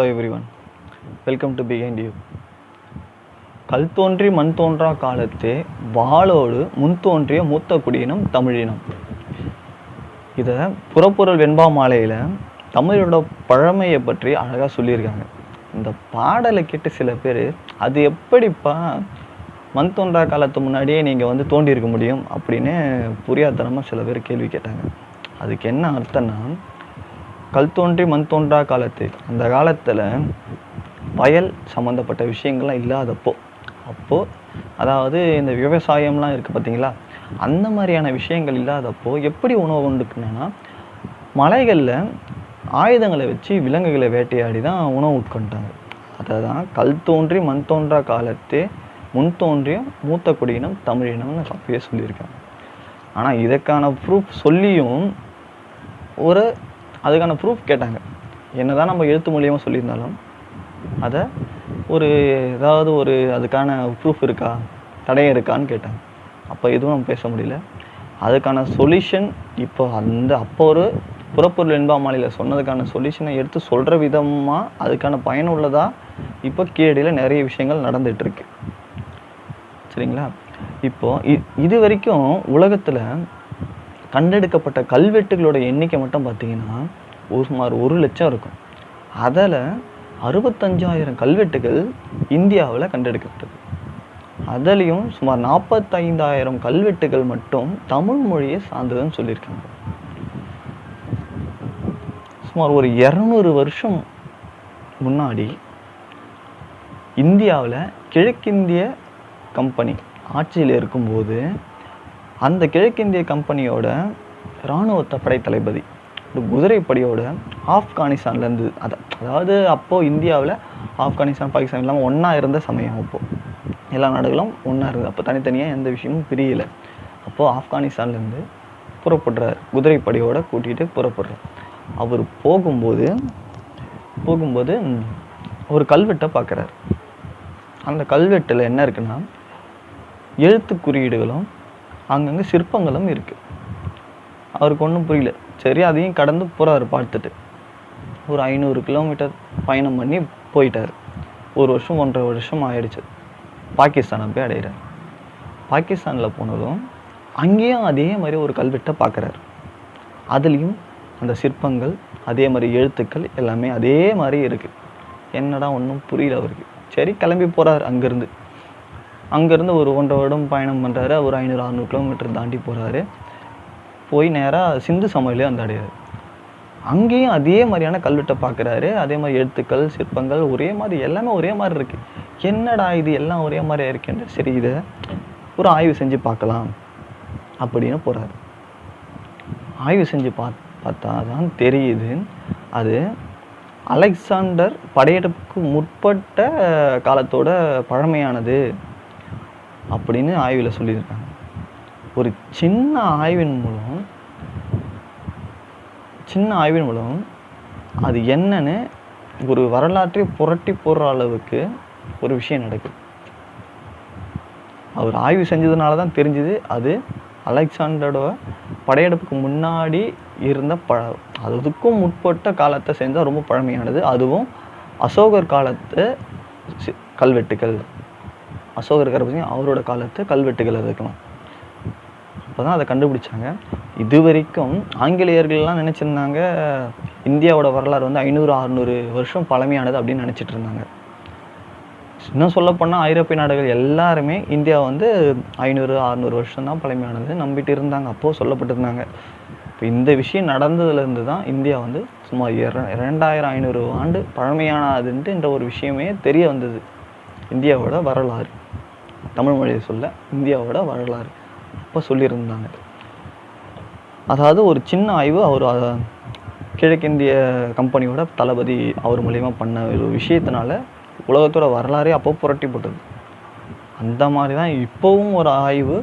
Hello everyone welcome to behind you கல் தோன்றி மண் தோன்றா காலத்தே வாளோடு முன் தோன்றிய மூத்த குடியினம் தமிழினம். இதை புறப்பொருள் வெண்பா மாலையில் தமிழோட பழமையை பற்றி அழகாக சொல்லியிருக்காங்க. இந்த பாடலை கேட்டு சில பேர் அது எப்படிப்பா மண் தோன்றா காலத்து முன்னாடியே நீங்கள் வந்து தோண்டியிருக்க முடியும்? அப்படின்னு புரியாதனமாக சில பேர் கேள்வி கேட்டாங்க. அதுக்கு என்ன அர்த்தம்னா கல் தோன்றி மண் தோன்றா காலத்து. அந்த காலத்தில் வயல் சம்மந்தப்பட்ட விஷயங்கள்லாம் இல்லாதப்போ அப்போது அதாவது இந்த விவசாயம்லாம் இருக்குது பார்த்தீங்களா அந்த மாதிரியான விஷயங்கள் இல்லாதப்போ எப்படி உணவு உண்டுக்குனா மலைகளில் ஆயுதங்களை வச்சு விலங்குகளை வேட்டையாடி தான் உணவு உட்கொண்டாங்க. அதை தான் கல் தோன்றி மண் தோன்றா காலத்தே முன் தோன்றிய மூத்த குடியினம் தமிழினம்னு அப்பயே சொல்லியிருக்காங்க. ஆனால் இதற்கான ப்ரூஃப் சொல்லியும் ஒரு அதுக்கான ப்ரூஃப் கேட்டாங்க. என்னதான் நம்ம எழுத்து மூலியமாக சொல்லியிருந்தாலும் அதை ஒரு ஏதாவது ஒரு அதுக்கான ப்ரூஃப் இருக்கா தடயம் இருக்கான்னு கேட்டாங்க. அப்போ எதுவும் நம்ம பேச முடியல. அதுக்கான சொல்யூஷன் இப்போ அந்த அப்போ ஒரு புறப்பொருள் என்பாமாலையில் சொன்னதுக்கான சொல்யூஷனை எடுத்து சொல்கிற விதமாக அதுக்கான பயனுள்ளதாக இப்போ கீழடியில் நிறைய விஷயங்கள் நடந்துகிட்ருக்கு சரிங்களா? இப்போ இ- இது வரைக்கும் உலகத்தில் கண்டெடுக்கப்பட்ட கல்வெட்டுகளோட எண்ணிக்கை மட்டும் பார்த்தீங்கன்னா ஒரு சுமார் ஒரு லட்சம் இருக்கும். அதில் அறுபத்தஞ்சாயிரம் கல்வெட்டுகள் இந்தியாவில் கண்டெடுக்கப்பட்டது. அதுலேயும் சுமார் நாற்பத்தைந்தாயிரம் கல்வெட்டுகள் மட்டும் தமிழ் மொழியை சார்ந்ததுன்னு சொல்லியிருக்காங்க. சுமார் ஒரு இரநூறு வருஷம் முன்னாடி இந்தியாவில் கிழக்கிந்திய கம்பெனி ஆட்சியில் இருக்கும்போது அந்த கிழக்கிந்திய கம்பெனியோட இராணுவ படை தளபதி ஒரு குதிரைப்படையோட ஆப்கானிஸ்தான்லேருந்து அது அதாவது அப்போது இந்தியாவில் ஆப்கானிஸ்தான் பாகிஸ்தான் இல்லாமல் ஒன்றா இருந்த சமயம் அப்போது எல்லா நாடுகளும் ஒன்றா இருந்தது. அப்போ தனித்தனியாக எந்த விஷயமும் பிரியலை. அப்போது ஆப்கானிஸ்தான்லேருந்து புறப்படுறார். குதிரைப்படையோட கூட்டிகிட்டு புறப்படுறார். அவர் போகும்போது போகும்போது ஒரு கல்வெட்டை பார்க்குறாரு அந்த கல்வெட்டில் என்ன இருக்குன்னா எழுத்து குறியீடுகளும் அங்கங்கே சிற்பங்களும் இருக்குது அவருக்கு ஒன்றும் புரியல. சரி அதையும் கடந்து போகிறாரு பார்த்துட்டு. ஒரு ஐநூறு கிலோமீட்டர் பயணம் பண்ணி போயிட்டார். ஒரு வருஷம் ஒன்றரை வருஷம் ஆயிடுச்சு. பாகிஸ்தானை போய் அடைகிறார் பாகிஸ்தானில் போனதும் அங்கேயும் அதே மாதிரி ஒரு கல்வெட்டை பார்க்குறாரு அதுலேயும் அந்த சிற்பங்கள் அதே மாதிரி எழுத்துக்கள் எல்லாமே அதே மாதிரி இருக்குது என்னடா ஒன்றும் புரியல அவருக்கு. சரி கிளம்பி போகிறார் அங்கேருந்து. அங்கேருந்து ஒரு ஒன்றரை வருடம் பயணம் பண்ணுறாரு ஒரு ஐநூறு அறநூறு கிலோமீட்டர் தாண்டி போகிறாரு போய் நேராக சிந்து சமவெளியை வந்து அடையாரு அங்கேயும் அதே மாதிரியான கல்வெட்டை பார்க்குறாரு அதே மாதிரி எழுத்துக்கள் சிற்பங்கள் ஒரே மாதிரி எல்லாமே ஒரே மாதிரி இருக்குது என்னடா இது? எல்லாம் ஒரே மாதிரி இருக்கேன்னு சரி இதை ஒரு ஆய்வு செஞ்சு பார்க்கலாம் அப்படின்னு போகிறாரு ஆய்வு செஞ்சு பா பார்த்தா தான் தெரியுது. அது அலெக்சாண்டர் படையெடுப்புக்கு முற்பட்ட காலத்தோட பழமையானது. அப்படின்னு ஆய்வில் சொல்லியிருக்காங்க. ஒரு சின்ன ஆய்வின் மூலம் சின்ன ஆய்வின் மூலம் அது என்னன்னு ஒரு வரலாற்றை புரட்டி போடுற அளவுக்கு ஒரு விஷயம் நடக்குது. அவர் ஆய்வு செஞ்சதுனால தான் தெரிஞ்சுது அது அலெக்சாண்டரோட படையெடுப்புக்கு முன்னாடி இருந்த பழ அதுக்கும் முற்பட்ட காலத்தை சேர்ந்தால் ரொம்ப பழமையானது. அதுவும் அசோகர் காலத்து கல்வெட்டுக்கள் கல்வெட்டுகள். அசோகர் இருக்கார் அவரோட காலத்து கல்வெட்டுகளை வைக்கலாம் அப்போ தான் அதை கண்டுபிடிச்சாங்க. இது வரைக்கும் ஆங்கிலேயர்கள்லாம் நினச்சிருந்தாங்க இந்தியாவோட வரலாறு வந்து ஐநூறு அறுநூறு வருஷம் பழமையானது அப்படின்னு நினச்சிட்டு இருந்தாங்க. இன்னும் சொல்லப்போனால் ஐரோப்பிய நாடுகள் எல்லாருமே இந்தியா வந்து ஐநூறு அறுநூறு வருஷம் தான் பழமையானது நம்பிட்டு இருந்தாங்க. அப்போது சொல்லப்பட்டிருந்தாங்க இப்போ இந்த விஷயம் நடந்ததுலேருந்து தான் இந்தியா வந்து சுமார் இர இரண்டாயிரம் ஐநூறு ஆண்டு பழமையானதுன்ட்டு என்ற ஒரு விஷயமே தெரிய வந்தது. இந்தியாவோட வரலாறு. தமிழ் மொழியை சொல்ல இந்தியாவோட வரலாறு. அப்போ சொல்லியிருந்தாங்க. அதாவது ஒரு சின்ன ஆய்வு அவர் கிழக்கிந்திய கம்பெனியோட தளபதி அவர் மூலியமாக பண்ண ஒரு விஷயத்தினால உலகத்தோட வரலாறே அப்போ புரட்டி போட்டது அந்த மாதிரி தான் இப்போவும் ஒரு ஆய்வு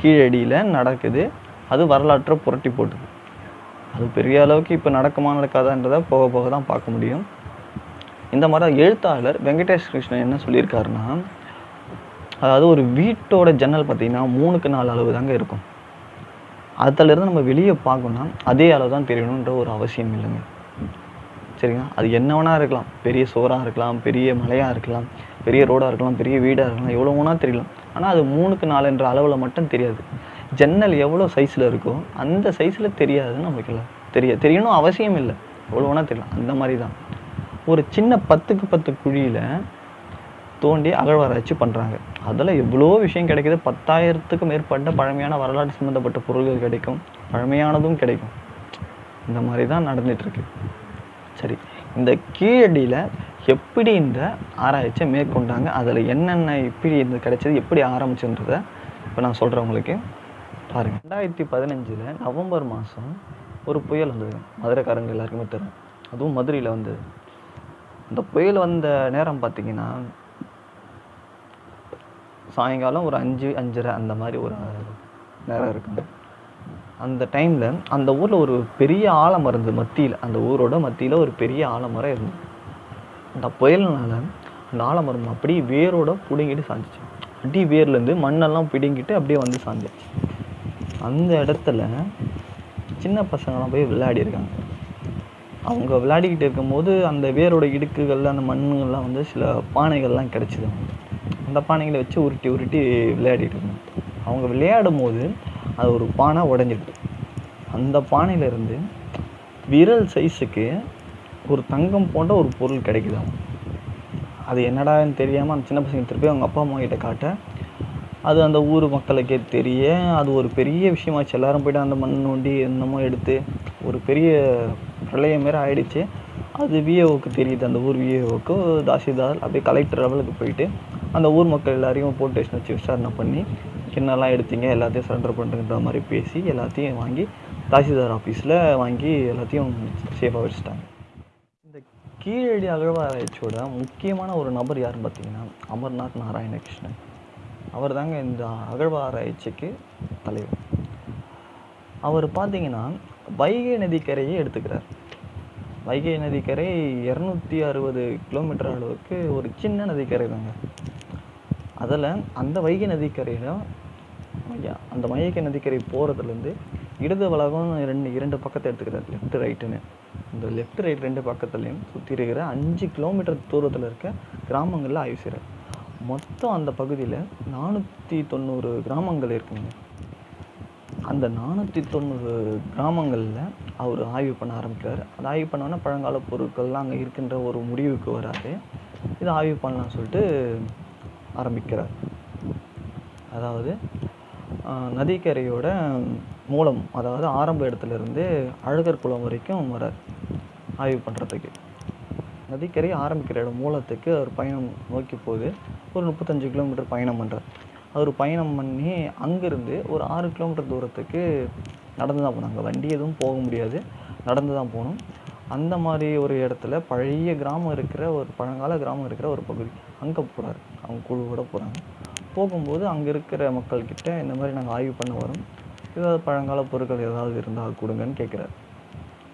கீழடியில் நடக்குது. அது வரலாற்றை புரட்டி போட்டுது அது பெரிய அளவுக்கு இப்போ நடக்குமா நடக்காதான்றதை போக போக தான் பார்க்க முடியும். இந்த மாதிரி எழுத்தாளர் வெங்கடேஷ் கிருஷ்ணன் என்ன சொல்லியிருக்காருன்னா அதாவது ஒரு வீட்டோட ஜன்னல் பார்த்தீங்கன்னா மூணுக்கு நாலு அளவு தாங்க இருக்கும். அதுலேருந்து நம்ம வெளியே பார்க்கணும்னா அதே அளவு தான் தெரியணுன்ற ஒரு அவசியம் இல்லைங்க. சரிங்களா? அது என்ன வேணா இருக்கலாம். பெரிய சோறாக இருக்கலாம் பெரிய மலையாக இருக்கலாம் பெரிய ரோடாக இருக்கலாம் பெரிய வீடாக இருக்கலாம் எவ்வளோ வேணால் தெரியலாம். ஆனால் அது மூணுக்கு நாலுன்ற அளவில் மட்டும் தெரியாது. ஜன்னல் எவ்வளோ சைஸில் இருக்கோ அந்த சைஸில் தெரியாதுன்னு நமக்கு இல்லை தெரிய தெரியணும் அவசியம் இல்லை. எவ்வளோ வேணால் தெரியலாம். அந்த மாதிரி தான். ஒரு சின்ன பத்துக்கு பத்து குழியில் தோண்டி அகழ்வாராய்ச்சி பண்ணுறாங்க அதில் எவ்வளோ விஷயம் கிடைக்குது. பத்தாயிரத்துக்கும் மேற்பட்ட பழமையான வரலாற்று சம்மந்தப்பட்ட பொருள்கள் கிடைக்கும். பழமையானதும் கிடைக்கும். இந்த மாதிரி தான் நடந்துகிட்ருக்கு சரி இந்த கீழடியில் எப்படி இந்த ஆராய்ச்சியை மேற்கொண்டாங்க? அதில் என்னென்ன எப்படி இந்த கிடைச்சது எப்படி ஆரம்பிச்சுன்றதை இப்போ நான் சொல்கிறேன் உங்களுக்கு. பாருங்கள் ரெண்டாயிரத்தி பதினஞ்சில் நவம்பர் மாதம் ஒரு புயல் வந்தது. மதுரைக்காரங்க எல்லாருக்குமே தெரியும். அதுவும் மதுரையில் வந்தது. இந்த புயல் வந்த நேரம் பார்த்தீங்கன்னா சாயங்காலம் ஒரு அஞ்சு அஞ்சரை அந்த மாதிரி ஒரு நேரம் இருக்குங்க அந்த டைமில் அந்த ஊரில் ஒரு பெரிய ஆலமரம் இருந்தது மத்தியில். அந்த ஊரோட மத்தியில் ஒரு பெரிய ஆலமரம் இருந்தது. அந்த புயல்னால அந்த ஆலமரம் அப்படியே வேரோட பிடுங்கிட்டு சாஞ்சிச்சு. அடி வேர்லேருந்து மண்ணெல்லாம் பிடுங்கிட்டு அப்படியே வந்து சாஞ்சிச்சு. அந்த இடத்துல சின்ன பசங்களாம் போய் விளையாடி இருக்காங்க. அவங்க விளையாடிக்கிட்டு இருக்கும்போது அந்த வேரோட இடுக்குகள் அந்த மண்ணுகள்லாம் வந்து சில பானைகள்லாம் கிடச்சிது. அவங்களுக்கு அந்த பானைகளை வச்சு உருட்டி உருட்டி விளையாடிட்டு இருந்தோம். அவங்க விளையாடும் போது அது ஒரு பானை உடஞ்சிட்டு அந்த பானையிலேருந்து விரல் சைஸுக்கு ஒரு தங்கம் போன்ற ஒரு பொருள் கிடைக்குது அவங்க. அது என்னடான்னு தெரியாமல் அந்த சின்ன பசங்க திருப்பி அவங்க அப்பா அம்மா கிட்ட காட்ட அது அந்த ஊர் மக்களுக்கே தெரிய அது ஒரு பெரிய விஷயமாச்சு. எல்லாரும் போய்ட்டு அந்த மண் நோண்டி என்னமோ எடுத்து ஒரு பெரிய பிரளயம் மாரி ஆயிடுச்சு. அது விஏஓக்கு தெரியுது அந்த ஊர் விஏஓக்கு தாசில்தார் அப்படியே கலெக்டர் லெவலுக்கு போயிட்டு அந்த ஊர் மக்கள் எல்லாரையும் போலீஸ் ஸ்டேஷன் வச்சு விசாரணை பண்ணி என்னெல்லாம் எடுத்தீங்க எல்லாத்தையும் சரண்டர் பண்ணுறன்ற மாதிரி பேசி எல்லாத்தையும் வாங்கி தாசில்தார் ஆஃபீஸில் வாங்கி எல்லாத்தையும் சேஃபாக வச்சுட்டாங்க. இந்த கீழடி அகழ்வாராய்ச்சியோட முக்கியமான ஒரு நபர் யாருன்னு பார்த்தீங்கன்னா அமர்நாத் நாராயணகிருஷ்ணன். அவர் தாங்க இந்த அகழ்வாராய்ச்சிக்கு தலைவர். அவர் பார்த்தீங்கன்னா வைகை நதிக்கரையை எடுத்துக்கிறார். வைகை நதிக்கரை இரநூத்தி அறுபது கிலோமீட்டர் அளவுக்கு ஒரு சின்ன நதிக்கரை தாங்க. அதில் அந்த வைகை நதிக்கரையில் அந்த வைகை நதிக்கரை போகிறதுலேருந்து இடது வளகம் ரெண்டு இரண்டு பக்கத்தை எடுத்துக்கிறார் லெஃப்ட் ரைட்டுன்னு இந்த லெஃப்ட் ரைட் ரெண்டு பக்கத்துலேயும் சுற்றி இருக்கிற அஞ்சு கிலோமீட்டர் தூரத்தில் இருக்க கிராமங்களில் ஆய்வு செய்கிறார் மொத்தம் அந்த பகுதியில் நானூற்றி தொண்ணூறு கிராமங்கள் இருக்குங்க. அந்த நானூற்றி தொண்ணூறு கிராமங்களில் அவர் ஆய்வு பண்ண ஆரம்பிக்கிறார். அது ஆய்வு பண்ணோன்னே பழங்கால பொருட்கள்லாம் அங்கே இருக்கின்ற ஒரு முடிவுக்கு வராது. இதை ஆய்வு பண்ணலாம்னு சொல்லிட்டு ஆரம்பிக்கிறார். அதாவது நதிக்கரையோட மூலம் அதாவது ஆரம்ப இடத்துலேருந்து அழகர் குளம் வரைக்கும் வரார் ஆய்வு பண்ணுறதுக்கு நதிக்கரை ஆரம்பிக்கிற இடம் மூலத்துக்கு அவர் பயணம் நோக்கி போகுது ஒரு முப்பத்தஞ்சு கிலோமீட்டர் பயணம் பண்ணுறார் அவர் பயணம் பண்ணி அங்கேருந்து ஒரு ஆறு கிலோமீட்டர் தூரத்துக்கு நடந்து தான் போனாங்க. வண்டி எதுவும் போக முடியாது. நடந்து தான் போகணும் அந்த மாதிரி ஒரு இடத்துல பழைய கிராமம் இருக்கிற ஒரு பழங்கால கிராமம் இருக்கிற ஒரு பகுதி. அங்கே போகிறாரு அவங்க குழுவோட போகிறாங்க போகும்போது அங்கே இருக்கிற மக்கள்கிட்ட இந்த மாதிரி நாங்கள் ஆய்வு பண்ண வரோம். ஏதாவது பழங்கால பொருட்கள் ஏதாவது இருந்தால் கொடுங்கன்னு கேட்குறாரு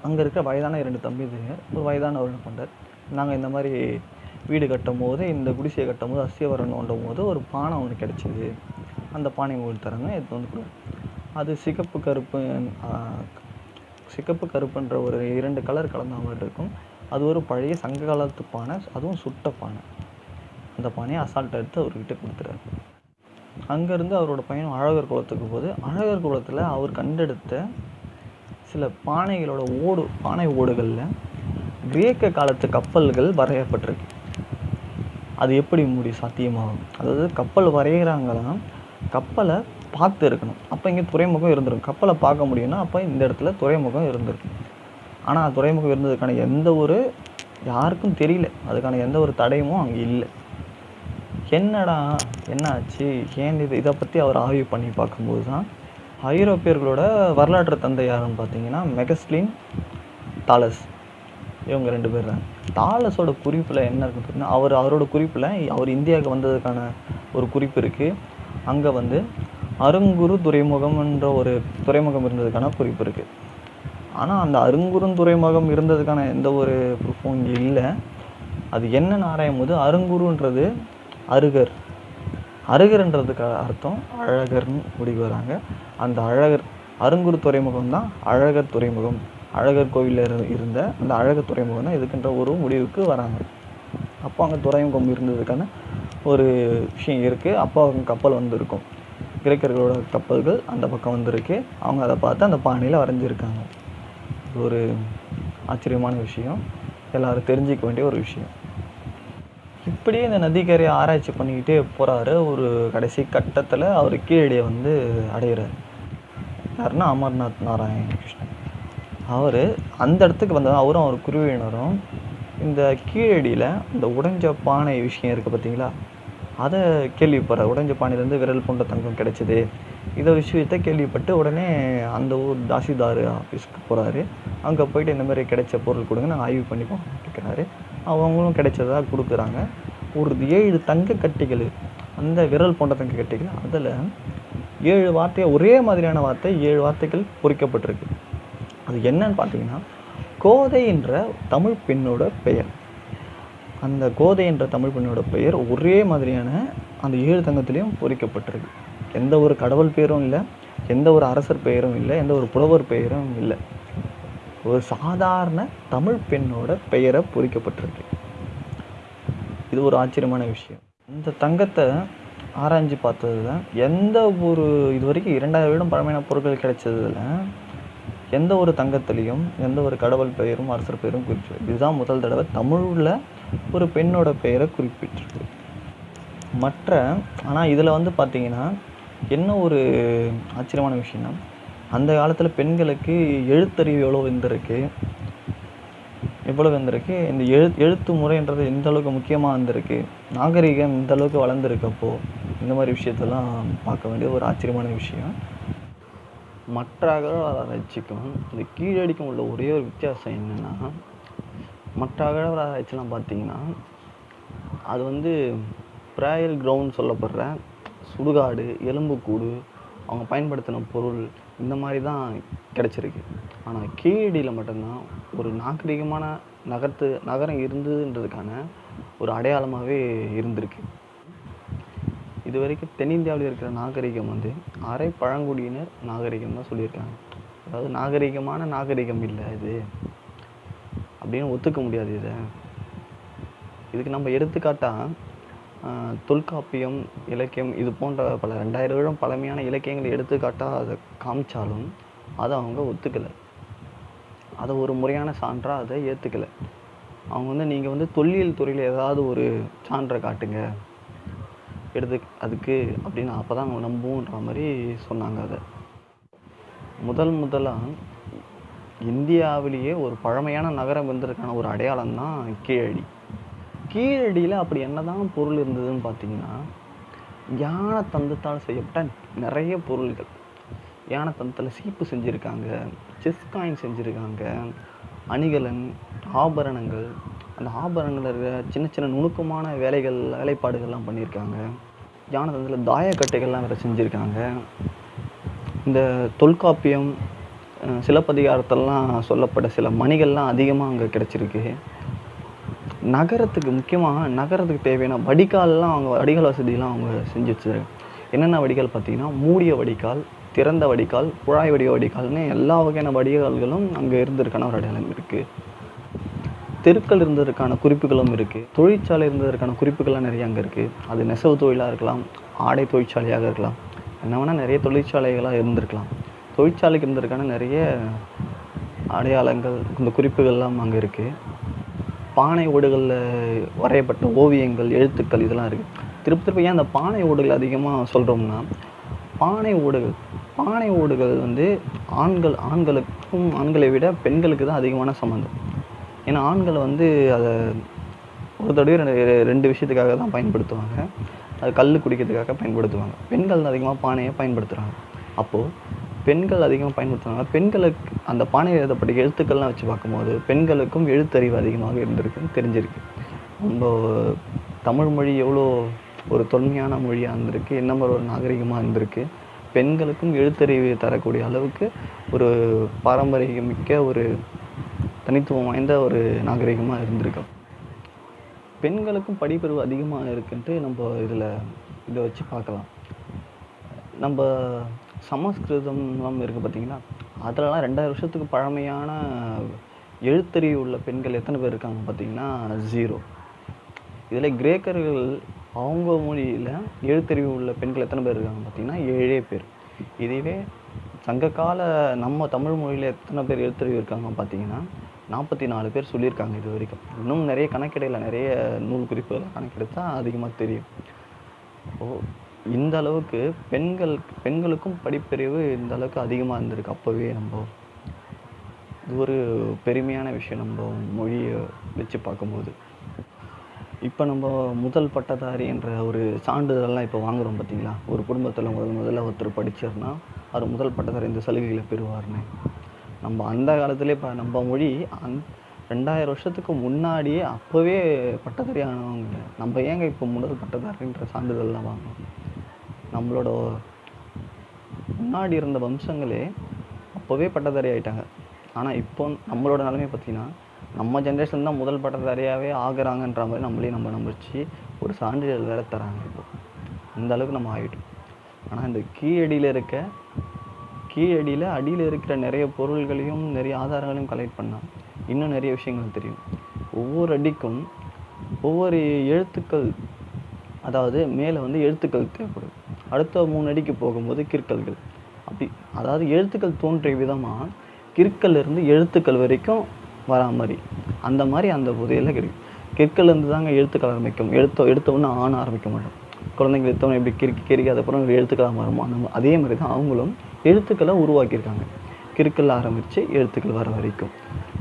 அங்கே இருக்க வயதான இரண்டு தம்பிதுங்க ஒரு வயதானவர் என்ன பண்ணுறார் நாங்கள் இந்த மாதிரி வீடு கட்டும் போது இந்த குடிசையை கட்டும் போது அஸ்திவாரம் தோண்டும் போது ஒரு பானை ஒன்று கிடச்சிது. அந்த பானை உங்களுக்கு தரங்க எடுத்து வந்து கொடு. அது சிகப்பு கருப்பு சிகப்பு கருப்புன்ற ஒரு இரண்டு கலர் கலந்த மாதிரி இருக்கும். அது ஒரு பழைய சங்க காலத்து பானை அதுவும் சுட்ட பானை. அந்த பானையை அசால்ட் எடுத்து அவர்கிட்ட கொடுத்துறாரு அங்கேருந்து அவரோட பயணம் அழகர் குளத்துக்கு போகுது அழகர் குளத்தில் அவர் கண்டெடுத்த சில பானைகளோட ஓடு பானை ஓடுகளில் கிரேக்க காலத்து கப்பல்கள் வரையப்பட்டிருக்கு. அது எப்படி முடி சாத்தியமாகும்? அதாவது கப்பல் வரைகிறாங்கன்னா கப்பலை பார்த்து இருக்கணும். அப்போ இங்கே துறைமுகம் இருந்திருக்கும். கப்பலை பார்க்க முடியும்னா அப்போ இந்த இடத்துல துறைமுகம் இருந்திருக்கும். ஆனால் துறைமுகம் இருந்ததுக்கான எந்த ஒரு யாருக்கும் தெரியல. அதுக்கான எந்த ஒரு தடையமும் அங்கே இல்லை. என்னடா என்ன ஆச்சு ஏன் இது? இதை பற்றி அவர் ஆய்வு பண்ணி பார்க்கும்போது தான் ஐரோப்பியர்களோட வரலாற்று தந்தை யாருன்னு பார்த்தீங்கன்னா மெகஸ்லின் தாலஸ். இவங்க ரெண்டு பேர் தான். தாலஸோட குறிப்பில் என்ன இருக்குன்னு பார்த்தீங்கன்னா அவர் அவரோட குறிப்பில் அவர் இந்தியாவுக்கு வந்ததுக்கான ஒரு குறிப்பு இருக்குது அங்கே வந்து அருங்குரு துறைமுகம்ன்ற ஒரு துறைமுகம் இருந்ததுக்கான குறிப்பு இருக்குது ஆனால் அந்த அருங்குறும் துறைமுகம் இருந்ததுக்கான எந்த ஒரு ப்ரூஃபும் இங்கே இல்லை. அது என்னன்னு ஆராயும் போது அருங்குருன்றது அருகர். அருகர்ன்றதுக்கு அர்த்தம் அழகர்னு முடிவு வராங்க. அந்த அழகர் அருங்குரு துறைமுகம் தான் அழகர் துறைமுகம். அழகர் கோவிலில் இரு இருந்த அந்த அழகர் துறைமுகம் தான் இதுக்குன்ற ஒரு முடிவுக்கு வராங்க. அப்போ அங்கே துறைமுகம் இருந்ததுக்கான ஒரு விஷயம் இருக்குது அப்போ அவங்க கப்பல் வந்திருக்கும். கிரேக்கர்களோட கப்பல்கள் அந்த பக்கம் வந்திருக்கு. அவங்க அதை பார்த்து அந்த பானையில் வரைஞ்சிருக்காங்க. இது ஒரு ஆச்சரியமான விஷயம். எல்லோரும் தெரிஞ்சிக்க வேண்டிய ஒரு விஷயம். இப்படியே இந்த நதிக்கரையை ஆராய்ச்சி பண்ணிக்கிட்டே போகிறாரு ஒரு கடைசி கட்டத்தில் அவர் கீழடியை வந்து அடைகிறார் யாருன்னா அமர்நாத் நாராயண கிருஷ்ணன் அவர் அந்த இடத்துக்கு வந்ததும் அவரும் அவர் குருவினரும் இந்த கீழடியில் இந்த உடைஞ்ச பானை விஷயம் இருக்குது பார்த்தீங்களா அதை கேள்விப்படுறார். உடைஞ்ச பானையிலேருந்து விரல் போன்ற தங்கம் கிடைச்சிது. இதை விஷயத்த கேள்விப்பட்டு உடனே அந்த ஊர் தாசிதார் ஆஃபீஸ்க்கு போகிறாரு அங்கே போயிட்டு இந்த மாதிரி கிடைச்ச பொருள் கொடுங்க நான் ஆய்வு பண்ணிப்போம் கேட்குறாரு அவங்களும் கிடைச்சதாக கொடுக்குறாங்க. ஒரு ஏழு தங்க கட்டிகள் அந்த விரல் போன்ற தங்க கட்டிகள் அதில் ஏழு வார்த்தையை ஒரே மாதிரியான வார்த்தை ஏழு வார்த்தைகள் பொறிக்கப்பட்டிருக்கு. அது என்னன்னு பார்த்தீங்கன்னா கோதை என்ற தமிழ் பெண்ணோட பெயர். அந்த கோதை என்ற தமிழ் பெண்ணோட பெயர் ஒரே மாதிரியான அந்த ஏழு தங்கத்திலையும் பொறிக்கப்பட்டிருக்கு. எந்த ஒரு கடவுள் பெயரும் இல்லை எந்த ஒரு அரசர் பெயரும் இல்லை எந்த ஒரு புலவர் பெயரும் இல்லை. ஒரு சாதாரண தமிழ் பெண்ணோட பெயரை பொறிக்கப்பட்டிருக்கு. இது ஒரு ஆச்சரியமான விஷயம். இந்த தங்கத்தை ஆராய்ஞ்சு பார்த்ததுல எந்த ஒரு இது வரைக்கும் இரண்டாயிரம் வருடம் பழமையான பொருட்கள் கிடைச்சதுல எந்த ஒரு தங்கத்திலையும் எந்த ஒரு கடவுள் பெயரும் அரசர் பெயரும் குறிப்பிட்டு இதுதான் முதல் தடவை தமிழில் ஒரு பெண்ணோட பெயரை குறிப்பிட்டிருக்கு. மற்ற ஆனால் இதில் வந்து பார்த்தீங்கன்னா என்ன ஒரு ஆச்சரியமான விஷயம்னா அந்த காலத்தில் பெண்களுக்கு எழுத்தறிவு எவ்வளோ இருந்திருக்கு? எவ்வளோ வந்திருக்கு இந்த எழு எழுத்து முறைன்றது எந்த அளவுக்கு முக்கியமாக வந்திருக்கு நாகரிகம் இந்த அளவுக்கு வளர்ந்துருக்கப்போ இந்த மாதிரி விஷயத்தெல்லாம் பார்க்க வேண்டிய ஒரு ஆச்சரியமான விஷயம். மற்ற அகழ்வாராய்ச்சிக்கும் இந்த கீழடிக்கும் உள்ள ஒரே ஒரு வித்தியாசம் என்னென்னா மற்ற அகழ்வாராய்ச்சிலாம் பார்த்தீங்கன்னா அது வந்து ப்ராயல் கிரவுண்ட் சொல்லப்படுற சுடுகாடு எலும்புக்கூடு அவங்க பயன்படுத்தின பொருள் இந்த மாதிரி தான் கிடச்சிருக்கு. ஆனால் கீழடியில் மட்டும்தான் ஒரு நாகரிகமான நகரத்து நகரம் இருந்ததுன்றதுக்கான ஒரு அடையாளமாகவே இருந்திருக்கு. இது வரைக்கும் தென்னிந்தியாவில் இருக்கிற நாகரிகம் வந்து அரை பழங்குடியினர் நாகரிகம் தான் சொல்லியிருக்காங்க. அதாவது நாகரிகமான நாகரிகம் இல்லை இது. அப்படின்னு ஒத்துக்க முடியாது இதை. இதுக்கு நம்ம எடுத்துக்காட்டாக தொல்காப்பியம் இலக்கியம் இது போன்ற பல ரெண்டாயிரம் வருடம் பழமையான இலக்கியங்களை எடுத்துக்காட்டாக அதை காமிச்சாலும் அதை அவங்க ஒத்துக்கலை. அதை ஒரு முறையான சான்றாக அதை ஏற்றுக்கலை அவங்க வந்து நீங்கள் வந்து தொல்லியல் துறையில் ஏதாவது ஒரு சான்றை காட்டுங்க. எடுத்து அதுக்கு அப்படின்னு அப்போ தான் அவங்க நம்புன்ற மாதிரி சொன்னாங்க அதை. முதல் முதலாக இந்தியாவிலேயே ஒரு பழமையான நகரம் இருந்ததுக்கான ஒரு அடையாளம் தான் கீழடி. கீழடியில் அப்படி என்னதான் பொருள் இருந்ததுன்னு பார்த்தீங்கன்னா யானை தந்தத்தால் செய்யப்பட்ட நிறைய பொருள்கள். யானை தந்தத்தில் சீப்பு செஞ்சுருக்காங்க செஸ் காயின் செஞ்சுருக்காங்க அணிகலன் ஆபரணங்கள் அந்த ஆபரணங்களில் இருக்கிற சின்ன சின்ன நுணுக்கமான வேலைகள் வேலைப்பாடுகள்லாம் பண்ணியிருக்காங்க. ஞானதந்தில் தாயக்கட்டைகள்லாம் வேறு செஞ்சுருக்காங்க. இந்த தொல்காப்பியம் சிலப்பதிகாரத்தெல்லாம் சொல்லப்பட்ட சில மணிகள்லாம் அதிகமாக அங்கே கிடச்சிருக்கு. நகரத்துக்கு முக்கியமாக நகரத்துக்கு தேவையான வடிகால்லாம் அவங்க வடிகால் வசதியெல்லாம் அவங்க செஞ்சு வச்சுருக்காங்க. என்னென்ன வடிகால் பார்த்திங்கன்னா மூடிய வடிகால் திறந்த வடிகால் குழாய் வடிவ வடிகால்னு எல்லா வகையான வடிகால்களும் அங்கே இருந்திருக்கான ஒரு அடையாளம் இருக்குது தெருக்கள் இருந்ததற்கான குறிப்புகளும் இருக்குது தொழிற்சாலை இருந்ததற்கான குறிப்புகள்லாம் நிறைய அங்கே இருக்குது அது நெசவு தொழிலாக இருக்கலாம் ஆடை தொழிற்சாலையாக இருக்கலாம். என்ன வேணால் நிறைய தொழிற்சாலைகளாக இருந்திருக்கலாம். தொழிற்சாலைக்கு இருந்ததற்கான நிறைய அடையாளங்கள் இந்த குறிப்புகள்லாம் அங்கே இருக்குது பானை ஓடுகளில் வரையப்பட்ட ஓவியங்கள் எழுத்துக்கள் இதெல்லாம் இருக்குது திருப்பி திருப்பி ஏன் அந்த பானை ஓடுகள் அதிகமாக சொல்கிறோம்னா பானை ஓடுகள் பானை ஓடுகள் வந்து ஆண்கள் ஆண்களுக்கும் ஆண்களை விட பெண்களுக்கு தான் அதிகமான சம்மந்தம். ஏன்னா ஆண்கள் வந்து அதை ஒரு தடவை ரெண்டு ரெண்டு விஷயத்துக்காக தான் பயன்படுத்துவாங்க. அது கல் குடிக்கிறதுக்காக பயன்படுத்துவாங்க. பெண்கள் தான் அதிகமாக பானையை பயன்படுத்துகிறாங்க அப்போது பெண்கள் அதிகமாக பயன்படுத்துகிறாங்க பெண்களுக்கு அந்த பானையில் எழுதப்பட்ட எழுத்துக்கள்லாம் வச்சு பார்க்கும்போது பெண்களுக்கும் எழுத்தறிவு அதிகமாக இருந்திருக்குன்னு தெரிஞ்சிருக்கு. நம்ம தமிழ் மொழி எவ்வளோ ஒரு தொன்மையான மொழியாக இருந்திருக்கு. என்ன மாதிரி ஒரு நாகரிகமாக இருந்திருக்கு. பெண்களுக்கும் எழுத்தறிவு தரக்கூடிய அளவுக்கு ஒரு பாரம்பரியமிக்க ஒரு தனித்துவம் வாய்ந்த ஒரு நாகரிகமாக இருந்திருக்கு பெண்களுக்கும் படிப்பறிவு அதிகமாக இருக்குன்ட்டு நம்ம இதில் இதை வச்சு பார்க்கலாம். நம்ம சமஸ்கிருதம்லாம் இருக்குது பார்த்தீங்களா அதுலலாம் ரெண்டாயிரம் வருஷத்துக்கு பழமையான எழுத்தறிவு உள்ள பெண்கள் எத்தனை பேர் இருக்காங்க பார்த்தீங்கன்னா ஜீரோ இதில் கிரேக்கர்கள் அவங்க மொழியில் எழுத்தறிவு உள்ள பெண்கள் எத்தனை பேர் இருக்காங்க பார்த்தீங்கன்னா ஏழே பேர். இதுவே சங்ககால நம்ம தமிழ் மொழியில் எத்தனை பேர் எழுத்தறிவு இருக்காங்க பார்த்தீங்கன்னா நாற்பத்தி நாலு பேர் சொல்லியிருக்காங்க இது வரைக்கும். இன்னும் நிறைய கணக்கெடையில் நிறைய நூல் குறிப்புகள் கணக்கெடுத்தா அதிகமாக தெரியும். ஓ இந்த அளவுக்கு பெண்கள் பெண்களுக்கும் படிப்பறிவு இந்த அளவுக்கு அதிகமாக இருந்திருக்கு அப்போவே நம்ம. இது ஒரு பெருமையான விஷயம் நம்ம மொழியை வச்சு பார்க்கும்போது. இப்போ நம்ம முதல் பட்டதாரி என்ற ஒரு சான்றிதழெல்லாம் இப்போ வாங்குறோம் பார்த்தீங்களா ஒரு குடும்பத்தில் முதல் முதல்ல ஒருத்தர் படிச்சார்னா அவர் முதல் பட்டதாரி இந்த சலுகைகளை பெறுவார்னு. நம்ம அந்த காலத்திலே இப்போ நம்ம மொழி அந் ரெண்டாயிரம் வருஷத்துக்கு முன்னாடியே அப்போவே பட்டதாரி ஆனவங்க நம்ம ஏங்க இப்போ முதல் பட்டதாரின்ற சான்றிதழ்லாம் வாங்கணும் நம்மளோட முன்னாடி இருந்த வம்சங்களே அப்போவே பட்டதாரி ஆகிட்டாங்க ஆனால் இப்போ நம்மளோட நிலைமை பார்த்திங்கன்னா நம்ம ஜென்ரேஷன் தான் முதல் பட்டதாரியாகவே ஆகுறாங்கன்ற மாதிரி நம்மளே நம்ம நம்பிச்சு ஒரு சான்றிதழ் வேறு தராங்க இப்போ. அந்த அளவுக்கு நம்ம ஆகிட்டோம் ஆனால் இந்த கீழடியில் இருக்க கீழடியில் அடியில் இருக்கிற நிறைய பொருள்களையும் நிறைய ஆதாரங்களையும் கலெக்ட் பண்ணால் இன்னும் நிறைய விஷயங்கள் தெரியும். ஒவ்வொரு அடிக்கும் ஒவ்வொரு எழுத்துக்கள் அதாவது மேலே வந்து எழுத்துக்கள் தேவைப்படும். அடுத்த மூணு அடிக்கு போகும்போது கிற்கல்கள் அப்படி அதாவது எழுத்துக்கள் தோன்றிய விதமாக கிற்கல்லேருந்து எழுத்துக்கள் வரைக்கும் வரா மாதிரி. அந்த மாதிரி அந்த புதையில் கிடைக்கும். கிற்கல்லேருந்து தாங்க எழுத்துக்கள் ஆரம்பிக்கும். எழுத்த எடுத்த ஒன்று ஆண ஆரம்பிக்க மாட்டோம். குழந்தைங்க எடுத்தவங்க எப்படி கிறுக்கி கிறுக்கி அதுக்கப்புறம் எழுத்துக்களாக மாறுமோ அந்த அதே மாதிரி தான் அவங்களும் எழுத்துக்களை உருவாக்கியிருக்காங்க. கிறுக்கல் ஆரம்பித்து எழுத்துக்கள் வர வரைக்கும்.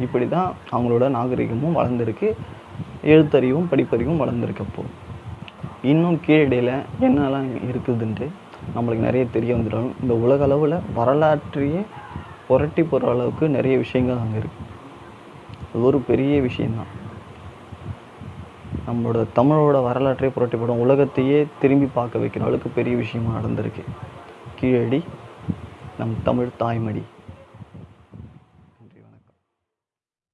இப்படி தான் அவங்களோட நாகரிகமும் வளர்ந்துருக்கு எழுத்தறிவும் படிப்பறிவும் வளர்ந்துருக்கப்போ இன்னும் கீழடியில் என்னெல்லாம் இருக்குதுன்ட்டு நம்மளுக்கு நிறைய தெரிய வந்துடும். இந்த உலக அளவில் வரலாற்றையே புரட்டி போகிற அளவுக்கு நிறைய விஷயங்கள் அங்கே இருக்குது அது ஒரு பெரிய விஷயம்தான். நம்மளோட தமிழோட வரலாற்றை புரட்டிப்படும் உலகத்தையே திரும்பி பார்க்க வைக்கிற அளவுக்கு பெரிய விஷயமா நடந்திருக்கு. கீழடி நம் தமிழ் தாய்மடி.